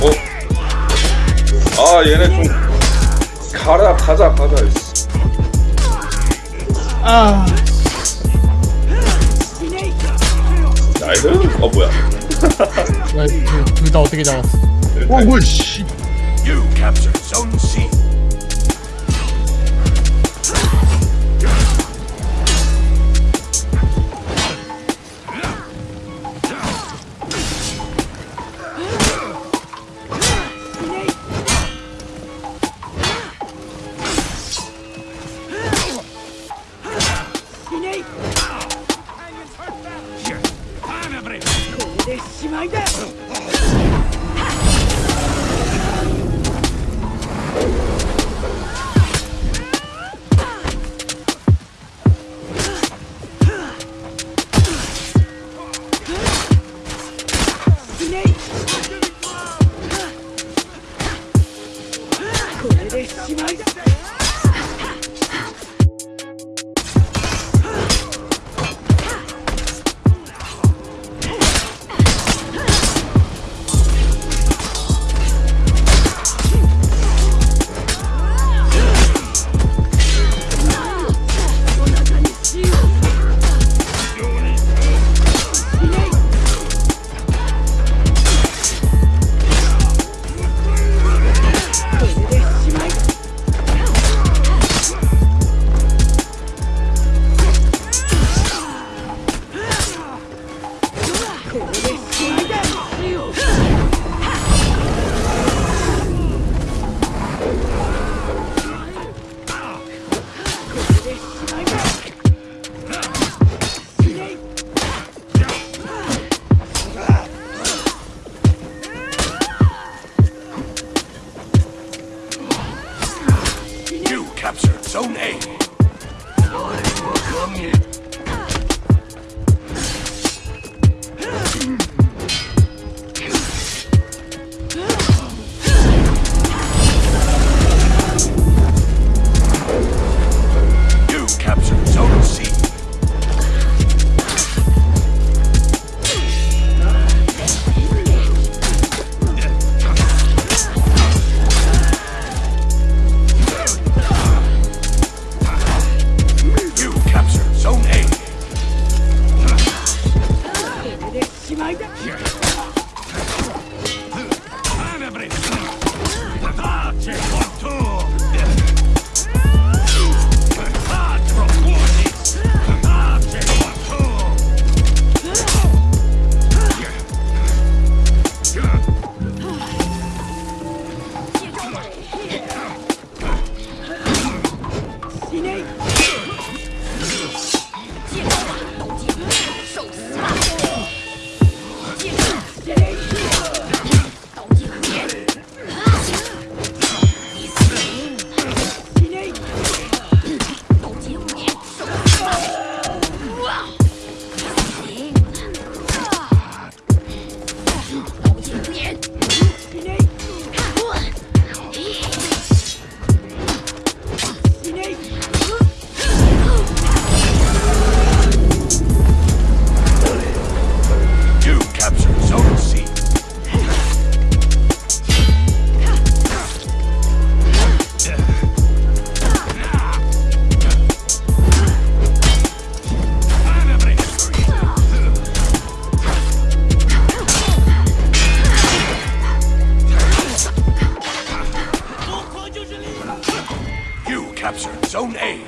어? 아 얘네 좀 가라 가자 가자 아 나이스 어 뭐야 둘다 어떻게 잡았어 어 뭐야 씨 You captured Zone C. Here, I'm every. しまいだでしまいだ captured Zone A. いねい Zone A.